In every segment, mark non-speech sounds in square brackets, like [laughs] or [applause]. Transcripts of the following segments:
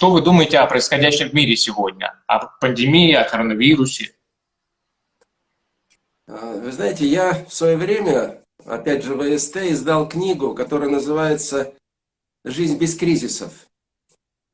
что вы думаете о происходящем в мире сегодня? О пандемии, о коронавирусе? А, вы знаете, я в свое время, опять же, в ВСТ издал книгу, которая называется «Жизнь без кризисов».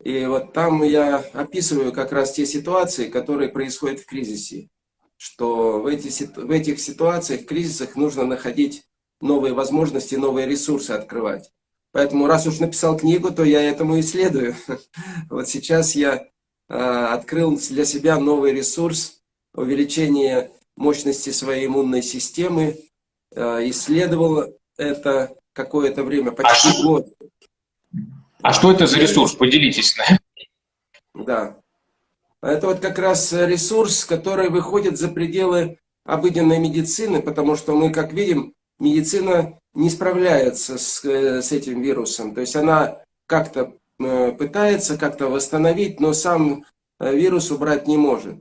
И вот там я описываю как раз те ситуации, которые происходят в кризисе. Что в, эти, в этих ситуациях, в кризисах нужно находить новые возможности, новые ресурсы открывать. Поэтому раз уж написал книгу, то я этому исследую. [laughs] Вот сейчас я а, открыл для себя новый ресурс увеличение мощности своей иммунной системы, э, исследовал это какое-то время, почти а год. А что это за ресурс? Поделитесь. Да. Это вот как раз ресурс, который выходит за пределы обыденной медицины, потому что мы, как видим, медицина не справляется с, э, с этим вирусом. То есть она как-то э, пытается как-то восстановить, но сам вирус убрать не может.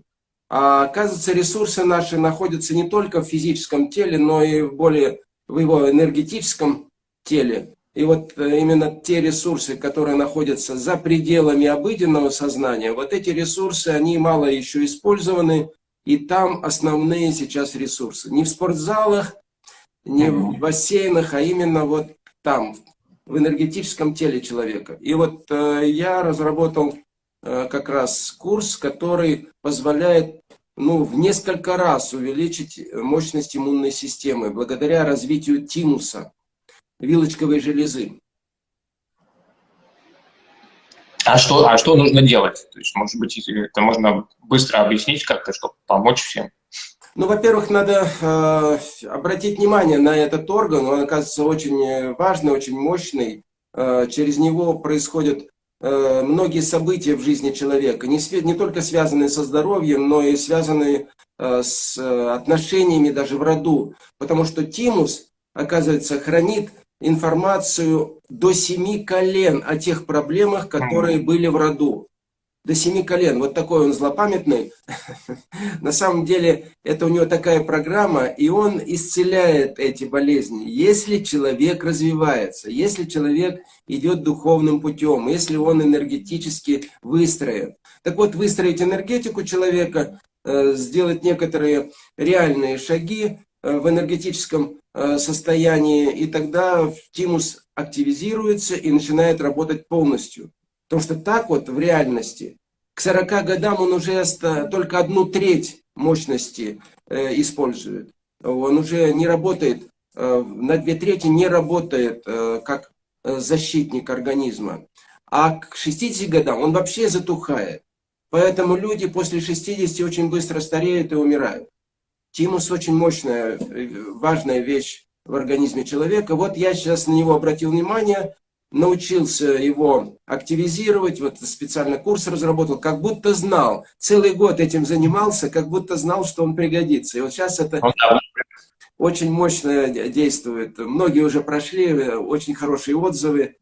А оказывается, ресурсы наши находятся не только в физическом теле, но и в более в его энергетическом теле. И вот э, именно те ресурсы, которые находятся за пределами обыденного сознания, вот эти ресурсы, они мало еще использованы, и там основные сейчас ресурсы. Не в спортзалах, не в бассейнах, а именно вот там, в энергетическом теле человека. И вот э, я разработал Э, как раз курс, который позволяет ну, в несколько раз увеличить мощность иммунной системы благодаря развитию тимуса, вилочковой железы. А что, а что нужно делать? То есть, может быть, это можно быстро объяснить как-то, чтобы помочь всем? Ну, во-первых, надо э, обратить внимание на этот орган. Он, оказывается, очень важный, очень мощный. Э, через него происходят Э, многие события в жизни человека, не, не только связанные со здоровьем, но и связанные э, с э, отношениями даже в роду. Потому что тимус, оказывается, хранит информацию до семи колен о тех проблемах, которые были в роду до семи колен. Вот такой он злопамятный. [laughs] На самом деле, это у него такая программа, и он исцеляет эти болезни. Если человек развивается, если человек идет духовным путем, если он энергетически выстроен. Так вот, выстроить энергетику человека, э, сделать некоторые реальные шаги э, в энергетическом э, состоянии, и тогда тимус активизируется и начинает работать полностью. Потому что так вот в реальности к 40 годам он уже только одну треть мощности э, использует. Он уже не работает, э, на две трети не работает э, как защитник организма. А к 60 годам он вообще затухает. Поэтому люди после 60 очень быстро стареют и умирают. Тимус очень мощная, важная вещь в организме человека. Вот я сейчас на него обратил внимание, научился его активизировать, вот специально курс разработал, как будто знал, целый год этим занимался, как будто знал, что он пригодится. И вот сейчас это ну очень мощно действует. Многие уже прошли, очень хорошие отзывы,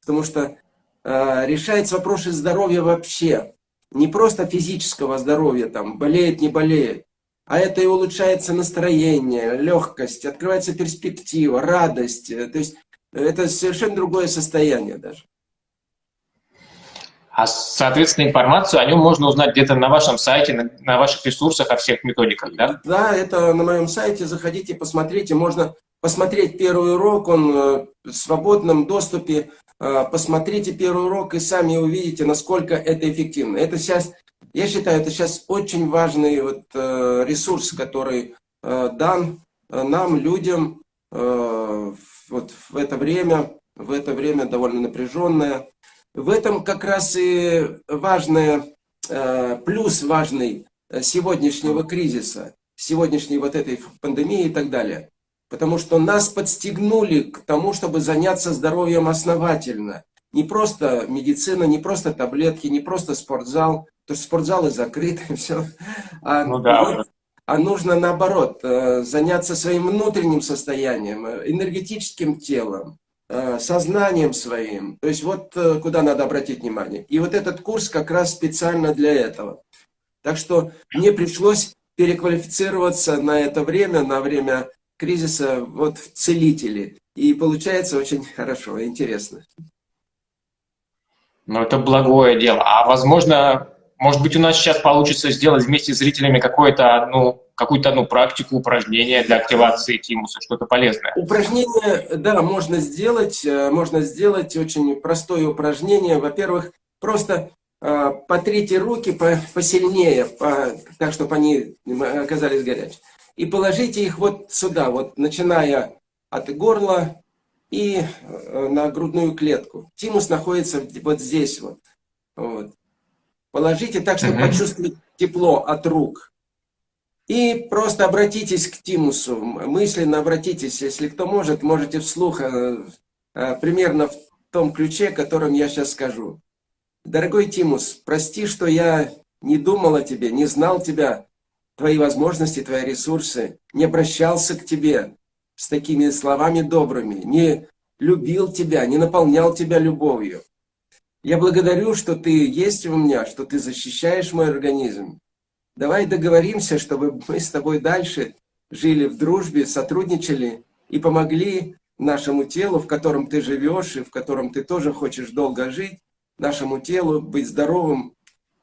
потому что э, решается вопросы здоровья вообще. Не просто физического здоровья, там, болеет, не болеет, а это и улучшается настроение, легкость, открывается перспектива, радость. То есть это совершенно другое состояние даже. А, соответственно, информацию о нем можно узнать где-то на вашем сайте, на, на ваших ресурсах, о всех методиках, да? Да, это на моем сайте, заходите, посмотрите. Можно посмотреть первый урок, он э, в свободном доступе. Э, посмотрите первый урок и сами увидите, насколько это эффективно. Это сейчас, я считаю, это сейчас очень важный вот, э, ресурс, который дан нам, людям, вот в это время, в это время довольно напряженное. В этом как раз и важное, э, плюс важный э, сегодняшнего кризиса, сегодняшней вот этой пандемии и так далее. Потому что нас подстегнули к тому, чтобы заняться здоровьем основательно. Не просто медицина, не просто таблетки, не просто спортзал, потому что спортзалы закрыты, [laughs] все. А ну, да а нужно наоборот э, заняться своим внутренним состоянием, э, энергетическим телом, э, сознанием своим. То есть вот куда надо обратить внимание. И вот этот курс как раз специально для этого. Так что мне пришлось переквалифицироваться на это время, на время кризиса, вот в целители. И получается очень хорошо, интересно. Ну, это благое дело. А возможно, может быть, у нас сейчас получится сделать вместе с зрителями какое-то одну, какую-то одну практику, упражнение для активации тимуса, что-то полезное. Упражнение, да, можно сделать. э, Можно сделать очень простое упражнение. Во-первых, просто э, потрите руки по- посильнее, по- так, чтобы они оказались горячими. И положите их вот сюда, вот начиная от горла и э, на грудную клетку. Тимус находится вот здесь вот. вот. Положите так, чтобы Мгм. почувствовать тепло от рук. И просто обратитесь к Тимусу, мысленно обратитесь, если кто может, можете вслух, э, э, примерно в том ключе, которым я сейчас скажу. Дорогой Тимус, прости, что я не думал о тебе, не знал тебя, твои возможности, твои ресурсы, не обращался к тебе с такими словами добрыми, не любил тебя, не наполнял тебя любовью. Я благодарю, что ты есть у меня, что ты защищаешь мой организм. Давай договоримся, чтобы мы с тобой дальше жили в дружбе, сотрудничали и помогли нашему телу, в котором ты живешь и в котором ты тоже хочешь долго жить, нашему телу быть здоровым,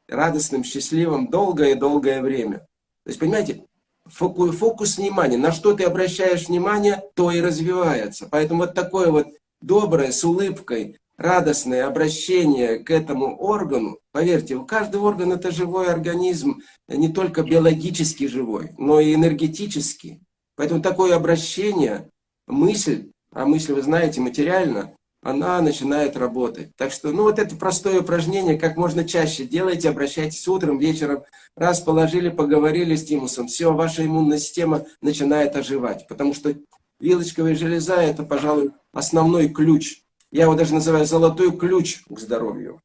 радостным, счастливым долгое-долгое время. То есть, понимаете, фоку- фокус внимания, на что ты обращаешь внимание, то и развивается. Поэтому вот такое вот доброе, с улыбкой, радостное обращение к этому органу, поверьте, у каждого органа это живой организм, не только биологически живой, но и энергетически. Поэтому такое обращение, мысль, а мысль, вы знаете, материально, она начинает работать. Так что, ну вот это простое упражнение, как можно чаще делайте, обращайтесь утром, вечером, раз положили, поговорили с тимусом, все, ваша иммунная система начинает оживать, потому что вилочковая железа – это, пожалуй, основной ключ. Я его даже называю золотой ключ к здоровью.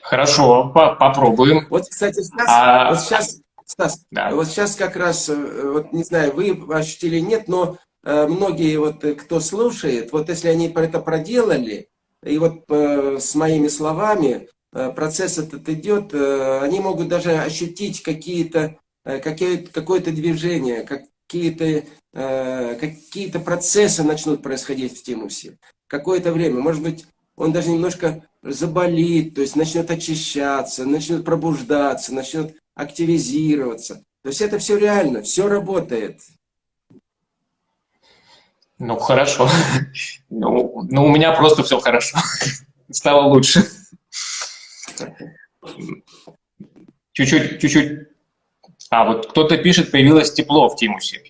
Хорошо, по- попробуем. Вот, кстати, сейчас, А- вот сейчас, Стас, Да. вот сейчас как раз, э, вот не знаю, вы ощутили нет, но э, многие вот, э, кто слушает, вот если они это проделали, и вот э, с моими словами э, процесс этот идет, э, они могут даже ощутить какие-то, э, какие- какое-то движение, какие-то э, какие-то процессы начнут происходить в тимусе. Какое-то время, может быть, он даже немножко заболит, то есть начнет очищаться, начнет пробуждаться, начнет активизироваться. То есть это все реально, все работает. Ну, хорошо. Ну, ну, у меня просто все хорошо. Стало лучше. Чуть-чуть. А, вот кто-то пишет, появилось тепло в тимусе.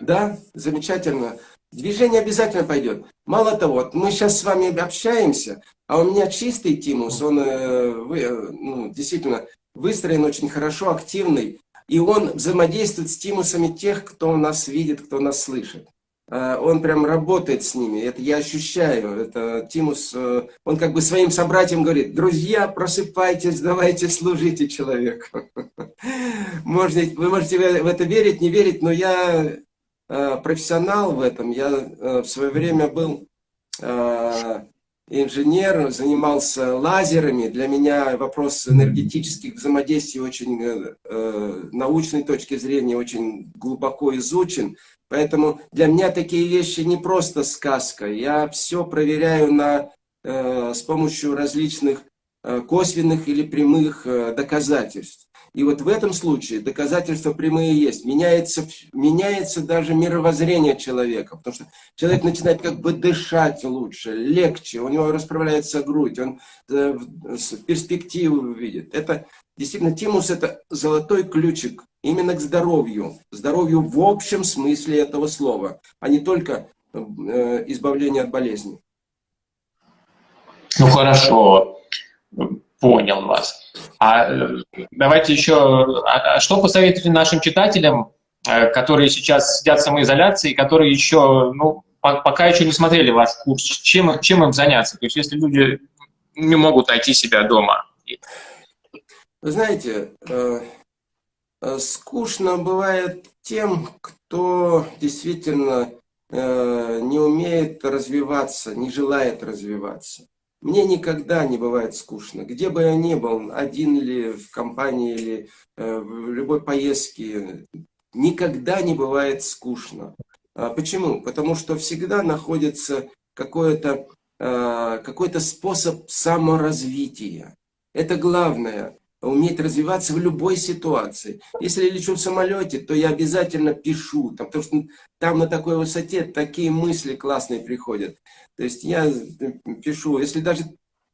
Да, замечательно. Движение обязательно пойдет. Мало того, мы сейчас с вами общаемся, а у меня чистый тимус, он э, э, ну, действительно выстроен очень хорошо, активный, и он взаимодействует с тимусами тех, кто нас видит, кто нас слышит. Э, Он прям работает с ними, это я ощущаю. Это Тимус, э, он как бы своим собратьям говорит, друзья, просыпайтесь, давайте служите человеку. [laughs] Можно, вы можете в это верить, не верить, но я э, профессионал в этом. Я в свое время был инженер, занимался лазерами. Для меня вопрос энергетических взаимодействий очень э, э, научной точки зрения очень глубоко изучен. Поэтому для меня такие вещи не просто сказка. Я все проверяю на, э, с помощью различных э, косвенных или прямых э, доказательств. И вот в этом случае доказательства прямые есть. Меняется, меняется даже мировоззрение человека, потому что человек начинает как бы дышать лучше, легче, у него расправляется грудь, он э, перспективу видит. Это действительно тимус – это золотой ключик именно к здоровью. Здоровью в общем смысле этого слова, а не только э, избавление от болезней. Ну, хорошо. Понял вас. А э, давайте еще, а, а что посоветуете нашим читателям, э, которые сейчас сидят в самоизоляции, которые еще, ну, по- пока еще не смотрели ваш курс, чем, чем им заняться? То есть, если люди не могут найти себя дома. Вы знаете, э, скучно бывает тем, кто действительно не умеет развиваться, не желает развиваться. Мне никогда не бывает скучно. Где бы я ни был, один или в компании, или э, в любой поездке, никогда не бывает скучно. А Почему? Потому что всегда находится э, какой-то способ саморазвития. Это главное уметь развиваться в любой ситуации. Если я лечу в самолете, то я обязательно пишу, там, потому что там на такой высоте такие мысли классные приходят. То есть я пишу, если даже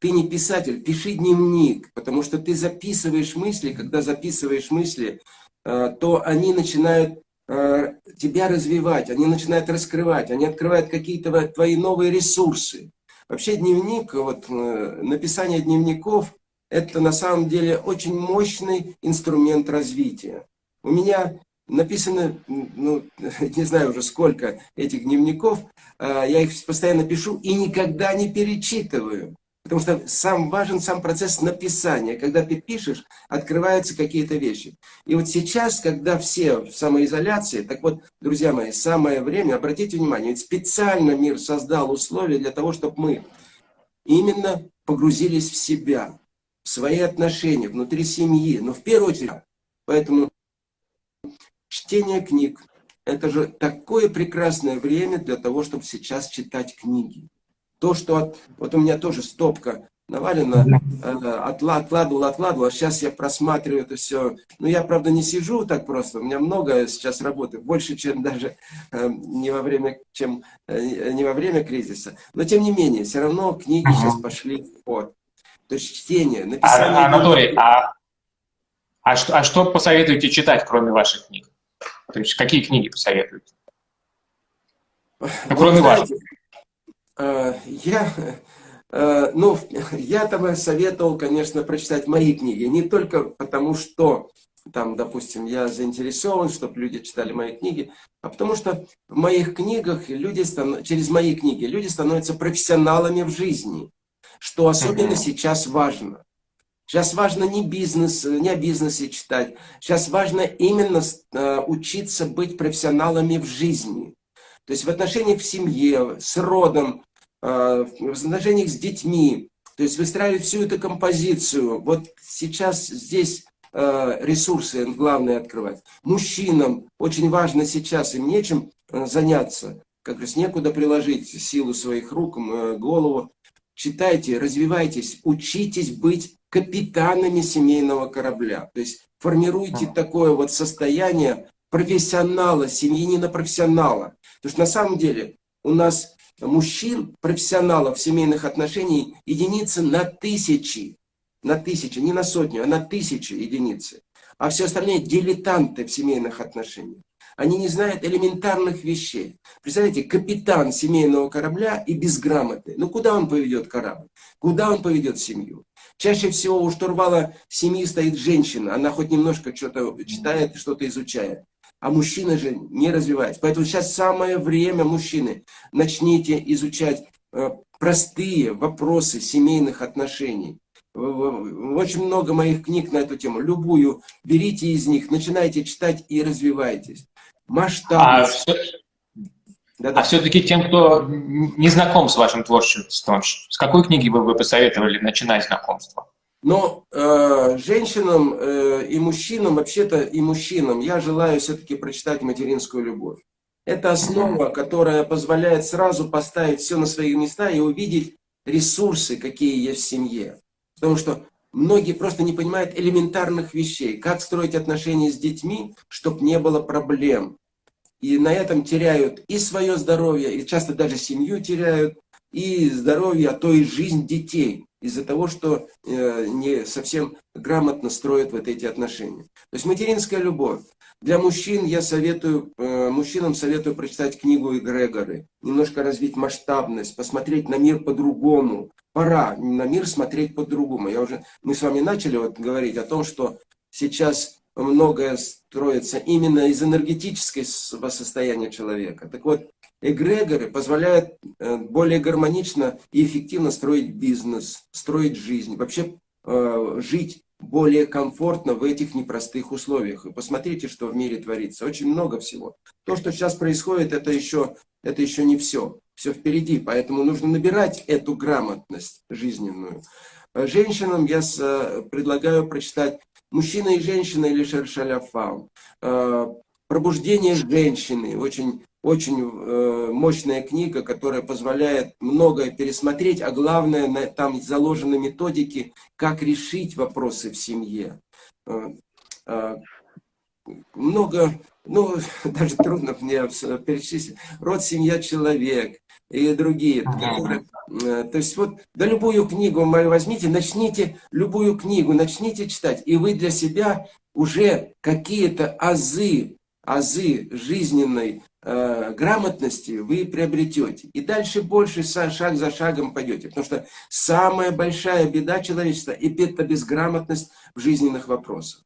ты не писатель, пиши дневник, потому что ты записываешь мысли, когда записываешь мысли, э, то они начинают э, тебя развивать, они начинают раскрывать, они открывают какие-то твои новые ресурсы. Вообще дневник, вот э, написание дневников, это на самом деле очень мощный инструмент развития. У меня написано, ну, [laughs] не знаю уже сколько этих дневников, я их постоянно пишу и никогда не перечитываю. Потому что сам важен сам процесс написания. Когда ты пишешь, открываются какие-то вещи. И вот сейчас, когда все в самоизоляции, так вот, друзья мои, самое время, обратите внимание, ведь специально мир создал условия для того, чтобы мы именно погрузились в себя, свои отношения, внутри семьи. Но в первую очередь, поэтому чтение книг, это же такое прекрасное время для того, чтобы сейчас читать книги. То, что вот у меня тоже стопка навалена, э, откладывал, откладывал, а сейчас я просматриваю это все. Ну, я, правда, не сижу так просто, у меня много сейчас работы, больше, чем даже э, не во время, чем, э, не во время кризиса. Но, тем не менее, все равно книги сейчас пошли в ход. То есть чтение, написание... А, Анатолий, а, а, что, а что посоветуете читать, кроме ваших книг? То есть какие книги посоветуете? Ну, кроме знаете, ваших. Э, я, э, ну, я-то бы советовал, конечно, прочитать мои книги. Не только потому, что там, допустим, я заинтересован, чтобы люди читали мои книги, а потому что в моих книгах люди, через мои книги люди становятся профессионалами в жизни, что особенно сейчас важно. Сейчас важно не бизнес, не о бизнесе читать. Сейчас важно именно э, учиться быть профессионалами в жизни. То есть в отношениях в семье, с родом, э, в отношениях с детьми. То есть выстраивать всю эту композицию. Вот сейчас здесь э, ресурсы главное открывать. Мужчинам очень важно сейчас, им нечем заняться. Как раз некуда приложить силу своих рук, голову. Читайте, развивайтесь, учитесь быть капитанами семейного корабля. То есть формируйте такое вот состояние профессионала, семьянина профессионала. Потому что на самом деле у нас мужчин, профессионалов семейных отношений единицы на тысячи. На тысячи, не на сотню, а на тысячи единицы. А все остальные дилетанты в семейных отношениях. Они не знают элементарных вещей. Представляете, капитан семейного корабля и безграмотный. Ну куда он поведет корабль? Куда он поведет семью? Чаще всего у штурвала семьи стоит женщина. Она хоть немножко что-то читает, что-то изучает а мужчина же не развивается. Поэтому сейчас самое время, мужчины, начните изучать э, простые вопросы семейных отношений. Очень много моих книг на эту тему. Любую берите из них, начинайте читать и развивайтесь. Масштабность. А, да, да. а все-таки тем, кто не знаком с вашим творчеством, с какой книги бы вы посоветовали начинать знакомство? Но э, женщинам э, и мужчинам, вообще-то и мужчинам, я желаю все-таки прочитать материнскую любовь. Это основа, которая позволяет сразу поставить все на свои места и увидеть ресурсы, какие есть в семье. Потому что многие просто не понимают элементарных вещей. Как строить отношения с детьми, чтобы не было проблем. И на этом теряют и свое здоровье, и часто даже семью теряют, и здоровье, а то и жизнь детей из-за того, что э, не совсем грамотно строят вот эти отношения. То есть материнская любовь. Для мужчин я советую, э, мужчинам советую прочитать книгу Эгрегоры, немножко развить масштабность, посмотреть на мир по-другому. Пора на мир смотреть по-другому. Я уже, мы с вами начали вот говорить о том, что сейчас многое строится именно из энергетического состояния человека. Так вот, эгрегоры позволяют э, более гармонично и эффективно строить бизнес, строить жизнь, вообще э, жить более комфортно в этих непростых условиях. И посмотрите, что в мире творится. Очень много всего. То, что сейчас происходит, это еще, это еще не все. Все впереди. Поэтому нужно набирать эту грамотность жизненную. Э, женщинам я предлагаю прочитать «Мужчина и женщина» или «Шершаля Фаун» Пробуждение женщины, очень, очень э, мощная книга, которая позволяет многое пересмотреть, а главное, там заложены методики, как решить вопросы в семье. Э, э, много, ну, [laughs] даже трудно мне перечислить, род, семья, человек и другие. Которые, э, то есть вот, да любую книгу возьмите, начните любую книгу, начните читать, и вы для себя уже какие-то азы, азы жизненной э, грамотности вы приобретете. И дальше больше шаг за шагом пойдете. Потому что самая большая беда человечества – это безграмотность в жизненных вопросах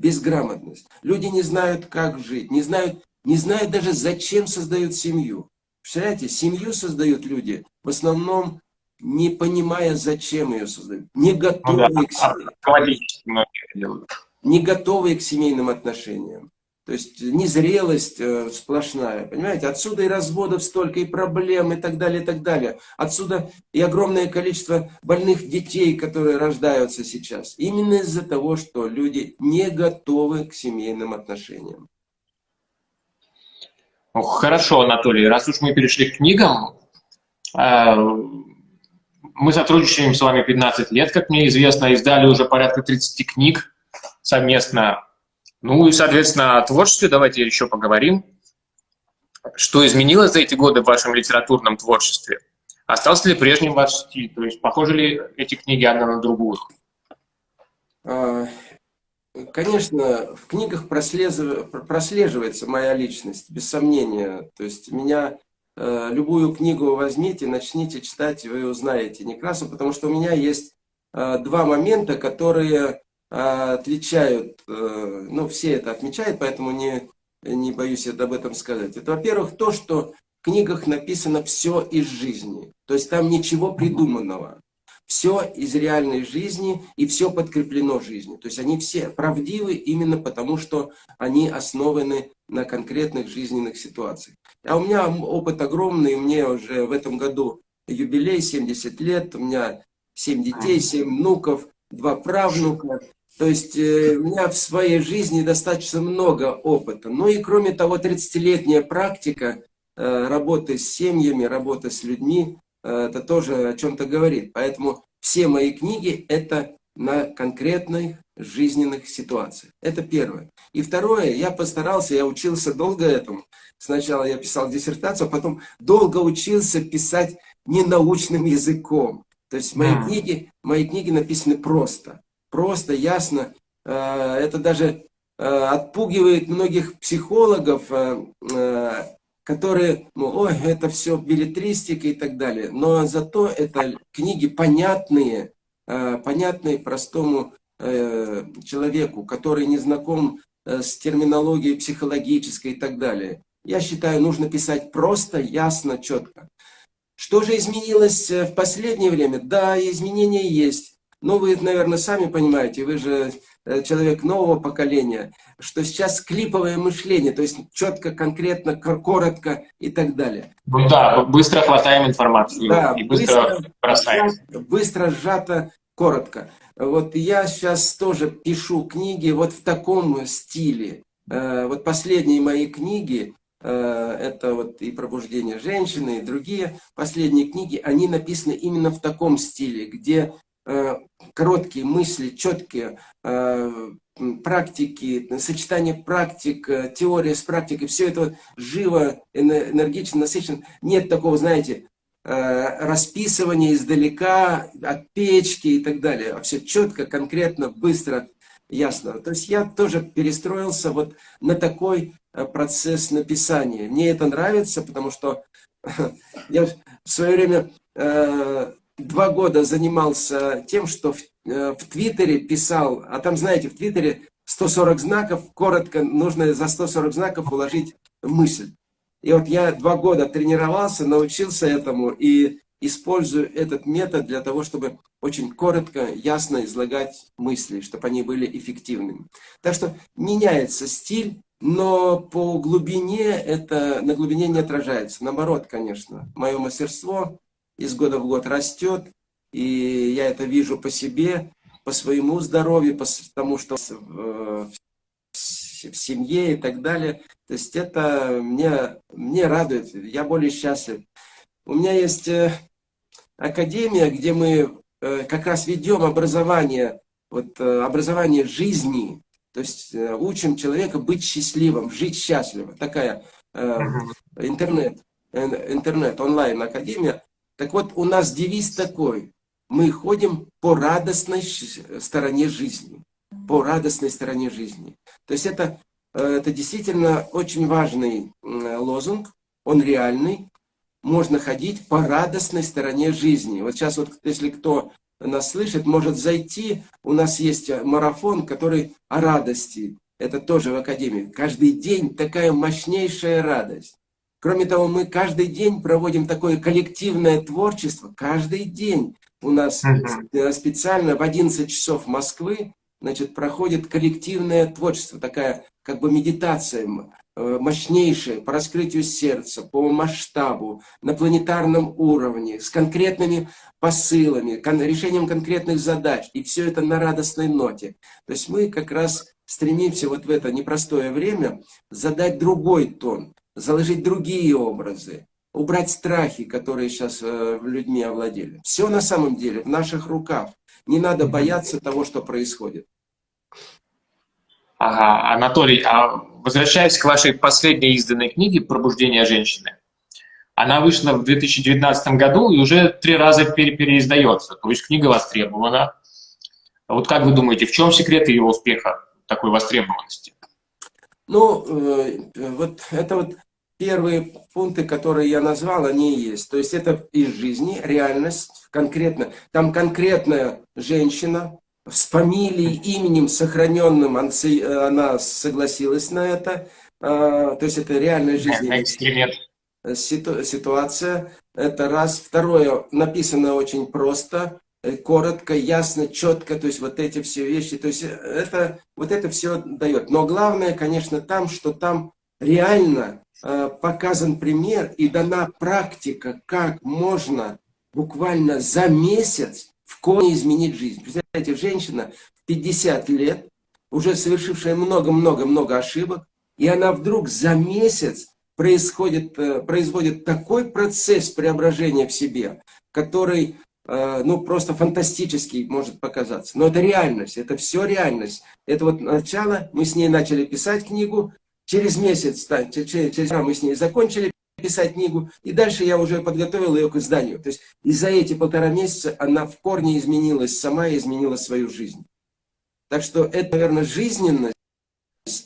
безграмотность. Люди не знают, как жить, не знают, не знают даже, зачем создают семью. Представляете, семью создают люди в основном не понимая, зачем ее создают, не готовые ну, да, к семье, не готовые к семейным отношениям. То есть незрелость э, сплошная, понимаете? Отсюда и разводов столько, и проблем, и так далее, и так далее. Отсюда и огромное количество больных детей, которые рождаются сейчас. Именно из-за того, что люди не готовы к семейным отношениям. Хорошо, Анатолий, раз уж мы перешли к книгам, э, мы сотрудничаем с вами 15 лет, как мне известно, издали уже порядка 30 книг совместно ну и, соответственно, о творчестве давайте еще поговорим. Что изменилось за эти годы в вашем литературном творчестве? Остался ли прежним ваш стиль? То есть похожи ли эти книги одна на другую? Конечно, в книгах прослеживается моя личность, без сомнения. То есть меня э, любую книгу возьмите, начните читать, вы узнаете Некрасу, потому что у меня есть э, два момента, которые а, отличают, э, ну, все это отмечают, поэтому не, не боюсь об этом сказать. Это, во-первых, то, что в книгах написано все из жизни. То есть там ничего придуманного. Все из реальной жизни и все подкреплено жизнью. То есть они все правдивы именно потому, что они основаны на конкретных жизненных ситуациях. А у меня опыт огромный, мне уже в этом году юбилей, 70 лет, у меня 7 детей, 7 внуков, два правнука. То есть э, у меня в своей жизни достаточно много опыта. Ну и кроме того, 30-летняя практика э, работы с семьями, работы с людьми, э, это тоже о чем-то говорит. Поэтому все мои книги – это на конкретных жизненных ситуациях. Это первое. И второе, я постарался, я учился долго этому. Сначала я писал диссертацию, а потом долго учился писать ненаучным языком. То есть мои, книги, мои книги написаны просто просто, ясно. Э, это даже э, отпугивает многих психологов, э, которые, ну, ой, это все билетристика и так далее. Но зато это книги понятные, понятные простому человеку, который не знаком с терминологией психологической и так далее. Я считаю, нужно писать просто, ясно, четко. Что же изменилось в последнее время? Да, изменения есть. Ну, вы, наверное, сами понимаете, вы же э, человек нового поколения, что сейчас клиповое мышление, то есть четко, конкретно, коротко и так далее. Ну да, быстро хватаем информацию да, и быстро, быстро бросаем. Быстро, сжато, коротко. Вот я сейчас тоже пишу книги вот в таком стиле. Э, вот последние мои книги, э, это вот и «Пробуждение женщины», и другие последние книги, они написаны именно в таком стиле, где короткие мысли, четкие э, практики, сочетание практик, э, теория с практикой, все это живо, энергично, насыщенно. Нет такого, знаете, расписывания издалека, от печки и так далее. А все четко, конкретно, быстро, ясно. То есть я тоже перестроился вот на такой процесс написания. Мне это нравится, потому что [laughs] я в свое время два года занимался тем, что в, э, в Твиттере писал, а там, знаете, в Твиттере 140 знаков, коротко нужно за 140 знаков уложить мысль. И вот я два года тренировался, научился этому и использую этот метод для того, чтобы очень коротко, ясно излагать мысли, чтобы они были эффективными. Так что меняется стиль, но по глубине это на глубине не отражается. Наоборот, конечно, мое мастерство из года в год растет, и я это вижу по себе, по своему здоровью, потому что в семье и так далее. То есть это мне, мне радует, я более счастлив. У меня есть э, академия, где мы э, как раз ведем образование, вот, э, образование жизни, то есть учим человека быть счастливым, жить счастливо. Такая интернет, интернет, онлайн академия. Так вот, у нас девиз такой. Мы ходим по радостной стороне жизни. По радостной стороне жизни. То есть это, это действительно очень важный лозунг. Он реальный можно ходить по радостной стороне жизни. Вот сейчас вот, если кто нас слышит, может зайти, у нас есть марафон, который о радости. Это тоже в Академии. Каждый день такая мощнейшая радость. Кроме того, мы каждый день проводим такое коллективное творчество. Каждый день у нас uh специально в 11 часов Москвы значит, проходит коллективное творчество, такая как бы медитация Э, мощнейшее по раскрытию сердца, по масштабу, на планетарном уровне, с конкретными посылами, кон решением конкретных задач. И все это на радостной ноте. То есть мы как раз стремимся вот в это непростое время задать другой тон, заложить другие образы, убрать страхи, которые сейчас э, людьми овладели. Все на самом деле в наших руках. Не надо бояться того, что происходит. Ага, Анатолий, а возвращаясь к вашей последней изданной книге «Пробуждение женщины», она вышла в 2019 году и уже три раза пере переиздается, то есть книга востребована. Вот как вы думаете, в чем секрет ее успеха, такой востребованности? Ну, э, вот это вот первые пункты, которые я назвал, они и есть. То есть это из жизни, реальность, конкретно. Там конкретная женщина, с фамилией, именем сохраненным она согласилась на это. А, то есть это реальная жизнь. Ситуация. Это раз. Второе, написано очень просто, коротко, ясно, четко. То есть вот эти все вещи. То есть это, вот это все дает. Но главное, конечно, там, что там реально э, показан пример и дана практика, как можно буквально за месяц в корне изменить жизнь. Представляете, женщина в 50 лет, уже совершившая много-много-много ошибок, и она вдруг за месяц происходит, э, производит такой процесс преображения в себе, который э, ну, просто фантастический может показаться. Но это реальность, это все реальность. Это вот начало, мы с ней начали писать книгу, через месяц, через, через мы с ней закончили писать книгу, и дальше я уже подготовил ее к изданию. То есть и за эти полтора месяца она в корне изменилась сама изменила свою жизнь. Так что это, наверное, жизненность,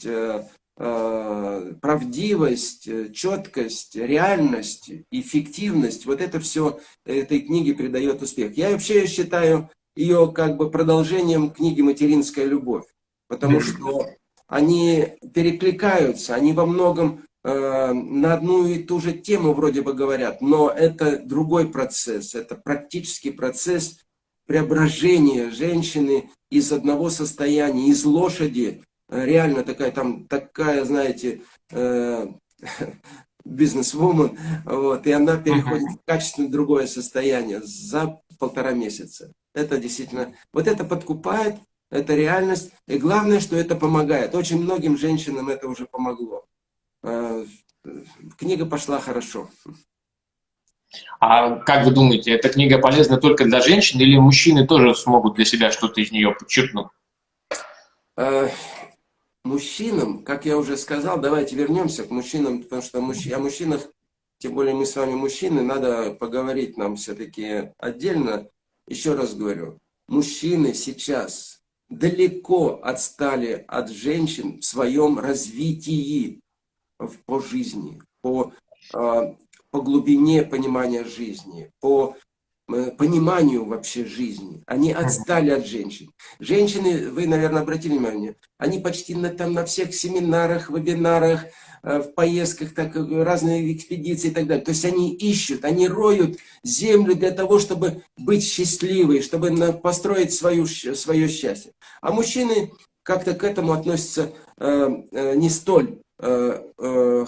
э, э, правдивость, э, четкость, реальность, эффективность, вот это все этой книге придает успех. Я вообще считаю ее как бы продолжением книги «Материнская любовь», потому что они перекликаются, они во многом Э, на одну и ту же тему вроде бы говорят, но это другой процесс, это практический процесс преображения женщины из одного состояния, из лошади, э, реально такая там, такая, знаете, э, [laughs] бизнес-вумен, вот, и она переходит в качественно другое состояние за полтора месяца. Это действительно, вот это подкупает, это реальность, и главное, что это помогает. Очень многим женщинам это уже помогло. Э, книга пошла хорошо. А как вы думаете, эта книга полезна только для женщин или мужчины тоже смогут для себя что-то из нее подчеркнуть? Мужчинам, как я уже сказал, давайте вернемся к мужчинам, потому что о мужчинах, тем более мы с вами мужчины, надо поговорить нам все-таки отдельно. Еще раз говорю, мужчины сейчас далеко отстали от женщин в своем развитии по жизни, по, а, по глубине понимания жизни, по пониманию вообще жизни. Они отстали от женщин. Женщины, вы, наверное, обратили внимание, они почти на, там, на всех семинарах, вебинарах, э, в поездках, так, разные экспедиции и так далее. То есть они ищут, они роют землю для того, чтобы быть счастливой, чтобы построить свою, свое счастье. А мужчины как-то к этому относятся э, не столь Э, э,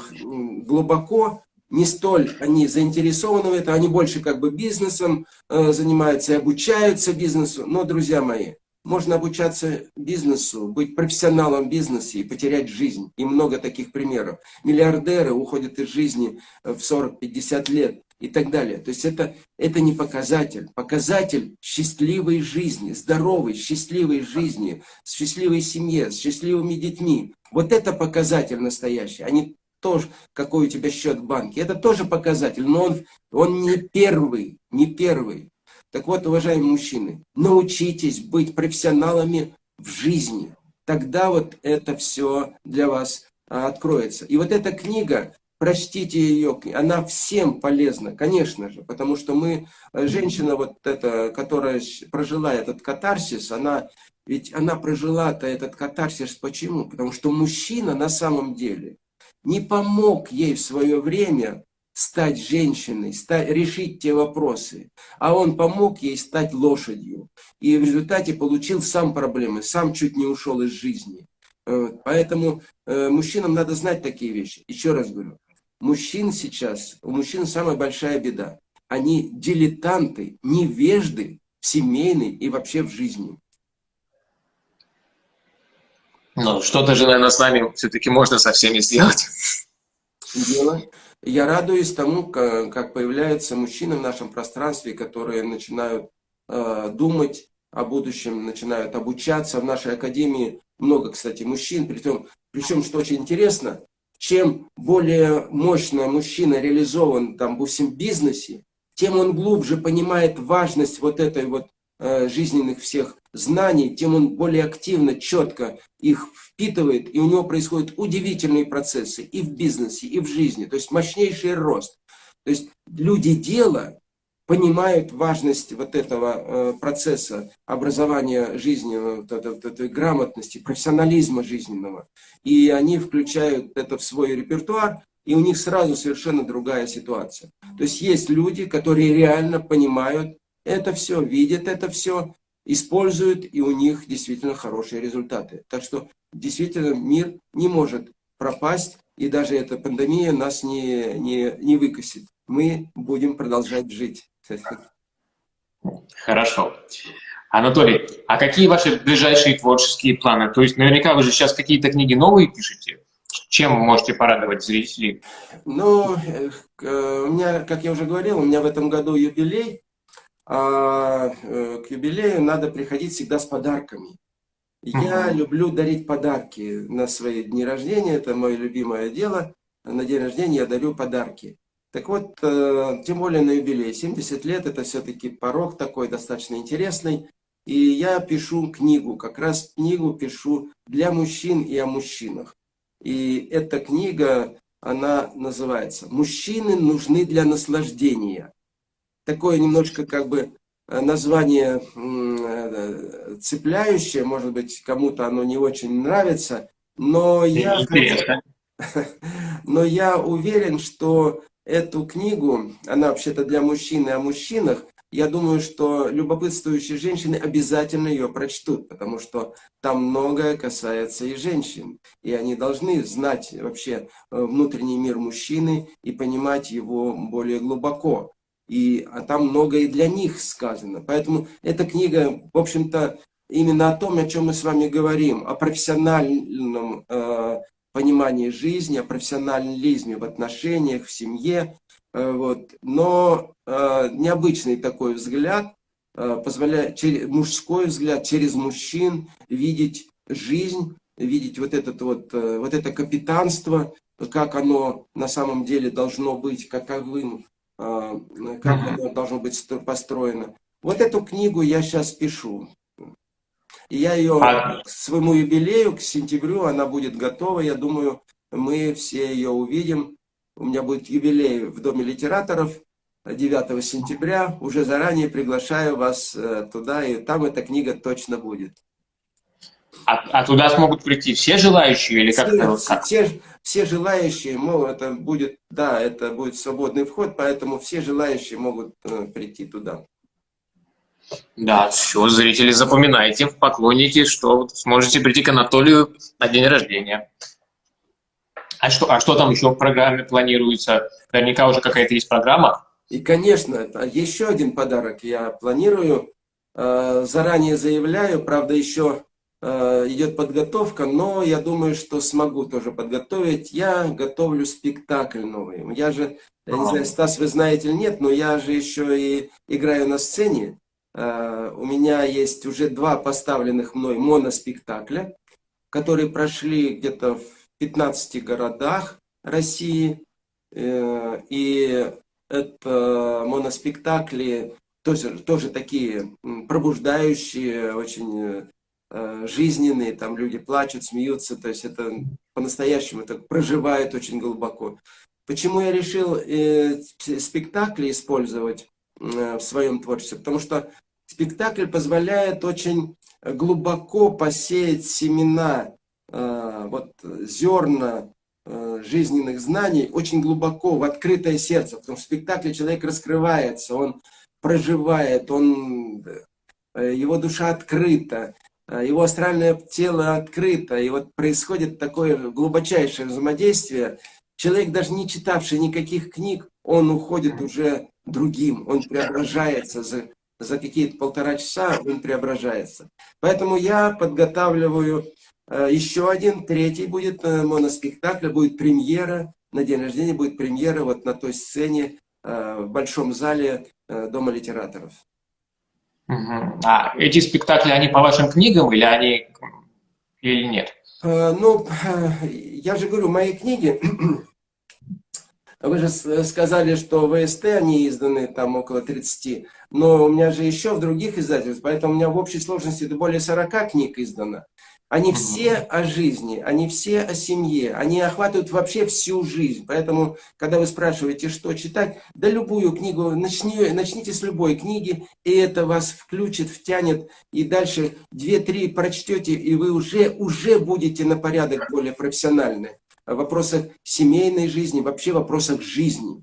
глубоко, не столь они заинтересованы в этом, они больше как бы бизнесом э, занимаются и обучаются бизнесу. Но, друзья мои, можно обучаться бизнесу, быть профессионалом в бизнесе и потерять жизнь. И много таких примеров. Миллиардеры уходят из жизни в 40-50 лет и так далее. То есть это, это не показатель. Показатель счастливой жизни, здоровой, счастливой жизни, счастливой семье, с счастливыми детьми. Вот это показатель настоящий, а не то, какой у тебя счет в банке. Это тоже показатель, но он, он не первый, не первый. Так вот, уважаемые мужчины, научитесь быть профессионалами в жизни. Тогда вот это все для вас а, откроется. И вот эта книга, прочтите ее, она всем полезна, конечно же, потому что мы, э, женщина вот эта, которая прожила этот катарсис, она, ведь она прожила-то этот катарсис почему? Потому что мужчина на самом деле не помог ей в свое время стать женщиной, стать, решить те вопросы, а он помог ей стать лошадью. И в результате получил сам проблемы, сам чуть не ушел из жизни. Поэтому э, мужчинам надо знать такие вещи. Еще раз говорю, мужчин сейчас, у мужчин самая большая беда. Они дилетанты, невежды в семейной и вообще в жизни. Ну, что-то же, наверное, с нами все-таки можно со всеми сделать. Я радуюсь тому, как появляются мужчины в нашем пространстве, которые начинают э, думать о будущем, начинают обучаться. В нашей академии много, кстати, мужчин. Причем, причем что очень интересно, чем более мощно мужчина реализован там, в бизнесе, тем он глубже понимает важность вот этой вот э, жизненных всех знаний, тем он более активно, четко их впитывает, и у него происходят удивительные процессы и в бизнесе, и в жизни, то есть мощнейший рост. То есть люди дела понимают важность вот этого э, процесса образования жизни, вот этой, вот этой грамотности, профессионализма жизненного. И они включают это в свой репертуар, и у них сразу совершенно другая ситуация. То есть есть люди, которые реально понимают это все, видят это все, используют, и у них действительно хорошие результаты. Так что действительно мир не может пропасть, и даже эта пандемия нас не, не, не выкосит. Мы будем продолжать жить. Хорошо. Анатолий, а какие ваши ближайшие творческие планы? То есть наверняка вы же сейчас какие-то книги новые пишете. Чем вы можете порадовать зрителей? Ну, э, у меня, как я уже говорил, у меня в этом году юбилей. А э, к юбилею надо приходить всегда с подарками. Я люблю дарить подарки на свои дни рождения, это мое любимое дело. На день рождения я дарю подарки. Так вот, э, тем более на юбилей, 70 лет, это все-таки порог такой достаточно интересный. И я пишу книгу, как раз книгу пишу для мужчин и о мужчинах. И эта книга, она называется «Мужчины нужны для наслаждения». Такое немножко как бы Э, название э, цепляющее, может быть, кому-то оно не очень нравится, но я, [laughs] но я уверен, что эту книгу, она вообще-то для мужчин и о мужчинах, я думаю, что любопытствующие женщины обязательно ее прочтут, потому что там многое касается и женщин. И они должны знать вообще э, внутренний мир мужчины и понимать его более глубоко и а там многое для них сказано. Поэтому эта книга, в общем-то, именно о том, о чем мы с вами говорим, о профессиональном э, понимании жизни, о профессионализме в отношениях, в семье. Э, вот. Но э, необычный такой взгляд, э, позволяет, через, мужской взгляд через мужчин видеть жизнь, видеть вот, этот вот, э, вот это капитанство, как оно на самом деле должно быть, каковым как оно должно быть построено. Вот эту книгу я сейчас пишу. И я ее а к своему юбилею, к сентябрю, она будет готова. Я думаю, мы все ее увидим. У меня будет юбилей в Доме литераторов 9 сентября. Уже заранее приглашаю вас э, туда, и там эта книга точно будет. А, а туда смогут прийти все желающие или как-то? Все, все, все желающие, мол, это будет, да, это будет свободный вход, поэтому все желающие могут э, прийти туда. Да, все, зрители, запоминайте, поклонники, что сможете прийти к Анатолию на день рождения. А что, а что там еще в программе планируется? Наверняка уже какая-то есть программа. И, конечно, еще один подарок я планирую. заранее заявляю, правда, еще идет подготовка, но я думаю, что смогу тоже подготовить. Я готовлю спектакль новый. Я же, я не знаю, Стас, вы знаете или нет, но я же еще и играю на сцене. У меня есть уже два поставленных мной моноспектакля, которые прошли где-то в 15 городах России. Э, и это моноспектакли тоже, тоже такие пробуждающие, очень э, жизненные, там люди плачут, смеются, то есть это по-настоящему это проживает очень глубоко. Почему я решил э, спектакли использовать в своем творчестве? Потому что спектакль позволяет очень глубоко посеять семена, вот зерна Э, жизненных знаний очень глубоко, в открытое сердце. Потому что в спектакле человек раскрывается, он проживает, он, э, его душа открыта, э, его астральное тело открыто. И вот происходит такое глубочайшее взаимодействие. Человек, даже не читавший никаких книг, он уходит уже другим, он преображается за, за какие-то полтора часа, он преображается. Поэтому я подготавливаю Э, еще один, третий будет э, моноспектакль, будет премьера, на день рождения будет премьера вот на той сцене э, в Большом зале Дома литераторов. А эти спектакли, они по вашим книгам или они или нет? Ну, я же говорю, мои книги, вы же сказали, что ВСТ они изданы там около 30, но у меня же еще в других издательствах, поэтому у меня в общей сложности более 40 книг издано. Они все о жизни, они все о семье, они охватывают вообще всю жизнь. Поэтому, когда вы спрашиваете, что читать, да любую книгу, начни, начните с любой книги, и это вас включит, втянет, и дальше две-три прочтете, и вы уже, уже будете на порядок более профессиональны. В вопросах семейной жизни, вообще в вопросах жизни.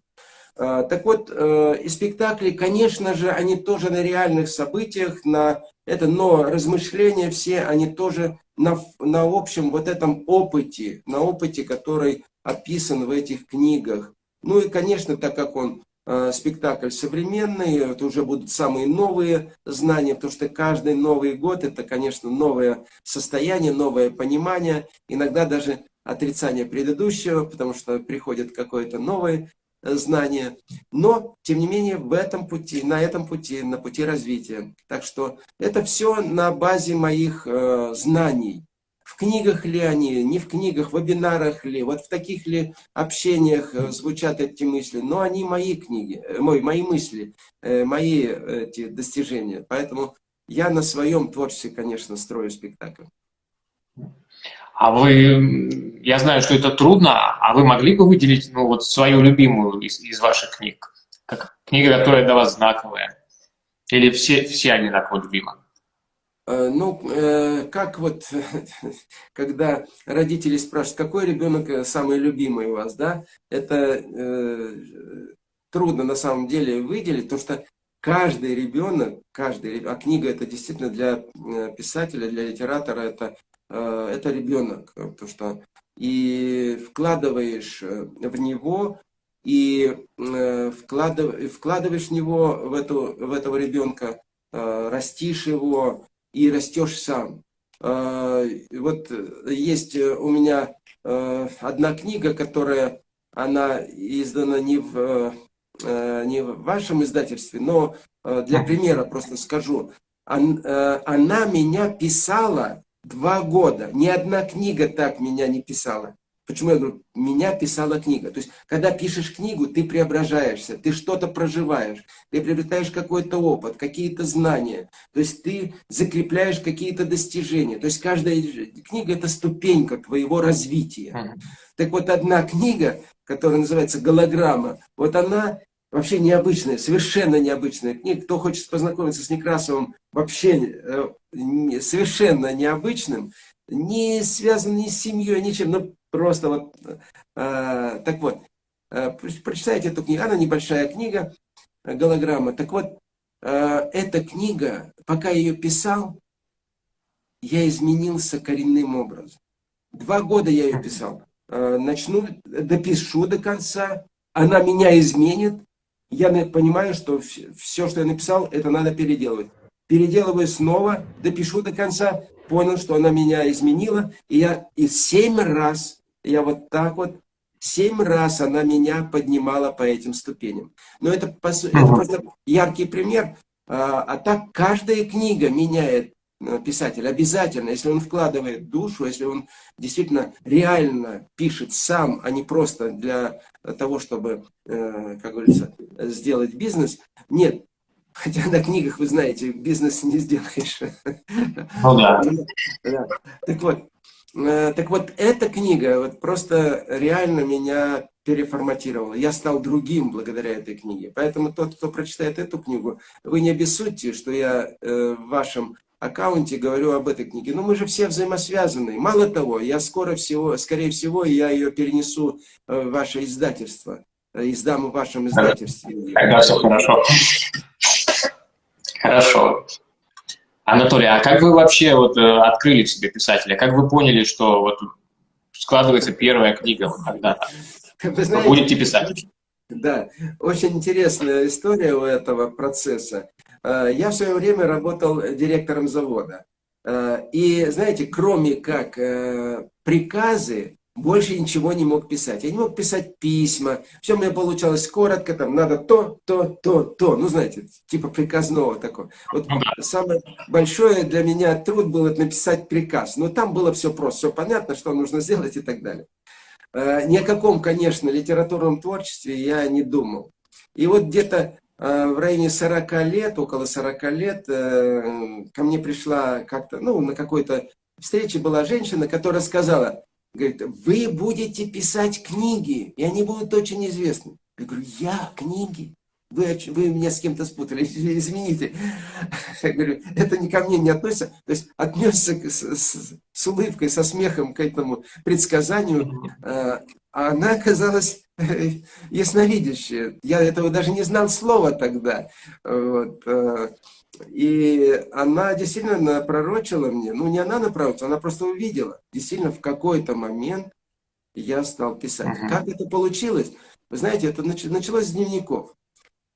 А, так вот, э, и спектакли, конечно же, они тоже на реальных событиях, на это, но размышления все, они тоже на, на общем вот этом опыте, на опыте, который описан в этих книгах. Ну и, конечно, так как он э, спектакль современный, это уже будут самые новые знания, потому что каждый Новый год это, конечно, новое состояние, новое понимание, иногда даже отрицание предыдущего, потому что приходит какое-то новое знания, но, тем не менее, в этом пути, на этом пути, на пути развития. Так что это все на базе моих э, знаний. В книгах ли они, не в книгах, в вебинарах ли, вот в таких ли общениях э, звучат эти мысли, но они мои книги, э, мои, мои мысли, э, мои эти достижения. Поэтому я на своем творчестве, конечно, строю спектакль. А вы, я знаю, что это трудно, а вы могли бы выделить ну, вот свою любимую из, из ваших книг? Как книга, которая для вас знаковая? Или все, все они так вот любимы? Э, ну, э, как вот, [laughs] когда родители спрашивают, какой ребенок самый любимый у вас, да, это э, трудно на самом деле выделить, потому что каждый ребенок, каждый, а книга это действительно для писателя, для литератора, это Э, это ребенок, э, потому что и вкладываешь э, в него, и вкладыв, вкладываешь в него, в, эту, в этого ребенка, растишь его и растешь сам. Вот есть у меня одна книга, которая, она издана не в, не в вашем издательстве, но для примера просто скажу. Она меня писала Два года. Ни одна книга так меня не писала. Почему я говорю, меня писала книга? То есть, когда пишешь книгу, ты преображаешься, ты что-то проживаешь, ты приобретаешь какой-то опыт, какие-то знания, то есть ты закрепляешь какие-то достижения. То есть, каждая книга – это ступенька твоего развития. Так вот, одна книга, которая называется «Голограмма», вот она вообще необычная, совершенно необычная книга. Кто хочет познакомиться с Некрасовым, вообще э, совершенно необычным, не связан ни с семьей, ничем, ну просто вот, э, так вот, э, прочитайте эту книгу, она небольшая книга, голограмма. Так вот, э, эта книга, пока я ее писал, я изменился коренным образом. Два года я ее писал. Э, начну, допишу до конца, она меня изменит, я понимаю, что все, что я написал, это надо переделывать. переделываю снова, допишу до конца, понял, что она меня изменила, и я и семь раз, я вот так вот, семь раз она меня поднимала по этим ступеням. Но это, это просто яркий пример, а, а так каждая книга меняет писатель обязательно, если он вкладывает душу, если он действительно реально пишет сам, а не просто для того, чтобы, э, как говорится, сделать бизнес. Нет, Хотя на книгах, вы знаете, бизнес не сделаешь. Ну да. да. Так вот, э, так вот, эта книга вот просто реально меня переформатировала. Я стал другим благодаря этой книге. Поэтому тот, кто прочитает эту книгу, вы не обессудьте, что я э, в вашем аккаунте говорю об этой книге. Но мы же все взаимосвязаны. Мало того, я скоро всего, скорее всего, я ее перенесу в ваше издательство. Издам в вашем издательстве. Тогда все хорошо. Хорошо. Анатолий, а как вы вообще вот э, открыли в себе писателя? Как вы поняли, что вот складывается первая книга вот когда-то? Вы, знаете, будете писать? Да, очень интересная история у этого процесса. Э, я в свое время работал директором завода. Э, и, знаете, кроме как приказы, больше ничего не мог писать. Я не мог писать письма. Все у меня получалось коротко, там надо то, то, то, то. Ну, знаете, типа приказного такого. Вот ну самое большое для меня труд был это написать приказ. Но там было все просто, все понятно, что нужно сделать и так далее. Э, ни о каком, конечно, литературном творчестве я не думал. И вот где-то э, в районе 40 лет, около 40 лет, э, ко мне пришла как-то, ну, на какой-то встрече была женщина, которая сказала, Говорит, вы будете писать книги, и они будут очень известны. Я говорю, я книги? Вы, вы меня с кем-то спутали, [laughs] извините. Я говорю, это не ко мне не относится. То есть отнесся с, с, с улыбкой, со смехом к этому предсказанию. А она оказалась [laughs] ясновидящая. Я этого даже не знал слова тогда. Вот. А, и она действительно пророчила мне, ну не она напророчила, она просто увидела. Действительно, в какой-то момент я стал писать. Uh -huh. Как это получилось? Вы знаете, это началось с дневников.